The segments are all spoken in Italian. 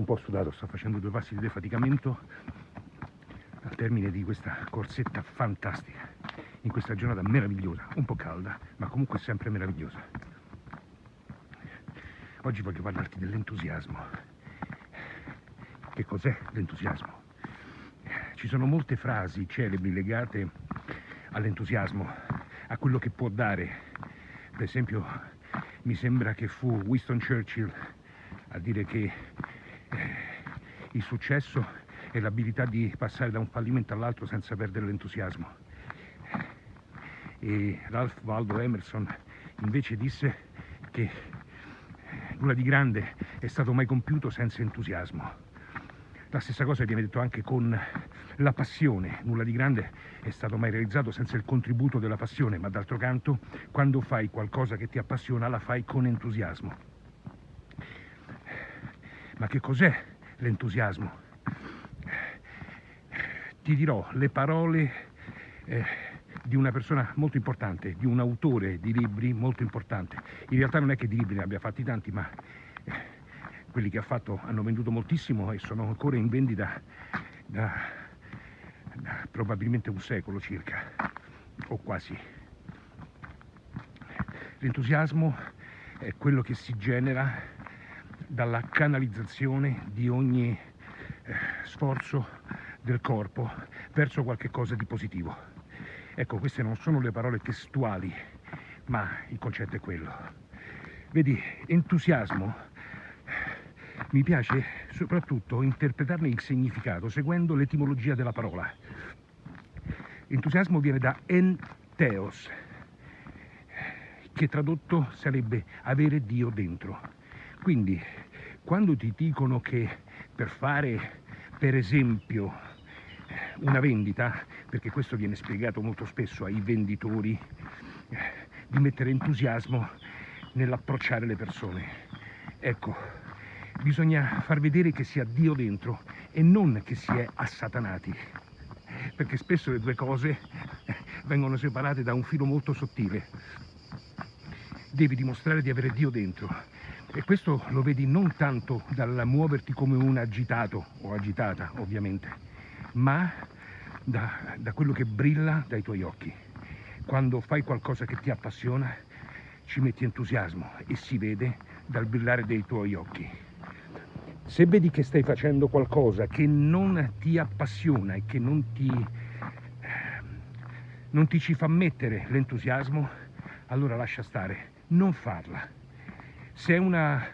un po' sudato, sto facendo due passi di defaticamento al termine di questa corsetta fantastica, in questa giornata meravigliosa, un po' calda, ma comunque sempre meravigliosa. Oggi voglio parlarti dell'entusiasmo. Che cos'è l'entusiasmo? Ci sono molte frasi celebri legate all'entusiasmo, a quello che può dare. Per esempio, mi sembra che fu Winston Churchill a dire che il successo è l'abilità di passare da un fallimento all'altro senza perdere l'entusiasmo. E Ralph Waldo Emerson invece disse che nulla di grande è stato mai compiuto senza entusiasmo. La stessa cosa viene detto anche con la passione, nulla di grande è stato mai realizzato senza il contributo della passione, ma d'altro canto, quando fai qualcosa che ti appassiona, la fai con entusiasmo. Ma che cos'è l'entusiasmo? Ti dirò le parole eh, di una persona molto importante, di un autore di libri molto importante. In realtà non è che di libri ne abbia fatti tanti, ma eh, quelli che ha fatto hanno venduto moltissimo e sono ancora in vendita da, da probabilmente un secolo circa, o quasi. L'entusiasmo è quello che si genera dalla canalizzazione di ogni eh, sforzo del corpo verso qualche cosa di positivo. Ecco, queste non sono le parole testuali, ma il concetto è quello. Vedi, entusiasmo, mi piace soprattutto interpretarne il significato seguendo l'etimologia della parola. Entusiasmo viene da enteos, che tradotto sarebbe avere Dio dentro. Quindi, quando ti dicono che per fare, per esempio, una vendita, perché questo viene spiegato molto spesso ai venditori, di mettere entusiasmo nell'approcciare le persone. Ecco, bisogna far vedere che si ha Dio dentro e non che si è assatanati, perché spesso le due cose vengono separate da un filo molto sottile. Devi dimostrare di avere Dio dentro e questo lo vedi non tanto dal muoverti come un agitato o agitata ovviamente, ma da, da quello che brilla dai tuoi occhi. Quando fai qualcosa che ti appassiona, ci metti entusiasmo e si vede dal brillare dei tuoi occhi. Se vedi che stai facendo qualcosa che non ti appassiona e che non ti, non ti ci fa mettere l'entusiasmo, allora lascia stare, non farla se è una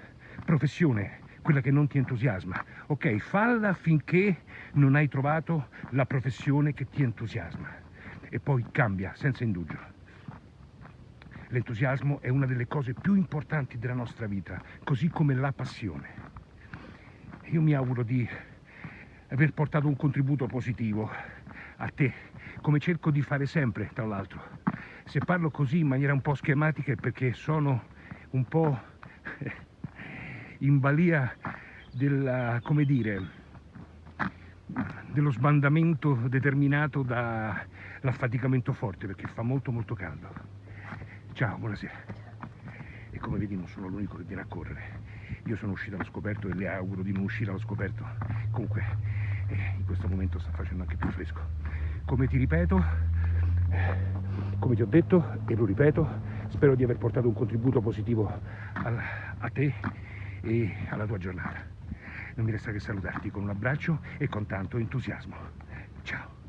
professione quella che non ti entusiasma, ok, falla finché non hai trovato la professione che ti entusiasma e poi cambia senza indugio. L'entusiasmo è una delle cose più importanti della nostra vita, così come la passione. Io mi auguro di aver portato un contributo positivo a te, come cerco di fare sempre, tra l'altro. Se parlo così in maniera un po' schematica è perché sono un po' in balia della, come dire, dello sbandamento determinato dall'affaticamento forte perché fa molto molto caldo. Ciao, buonasera. E come vedi non sono l'unico che viene a correre. Io sono uscito allo scoperto e le auguro di non uscire allo scoperto. Comunque eh, in questo momento sta facendo anche più fresco. Come ti ripeto, eh, come ti ho detto e lo ripeto, spero di aver portato un contributo positivo a, a te e alla tua giornata. Non mi resta che salutarti con un abbraccio e con tanto entusiasmo. Ciao.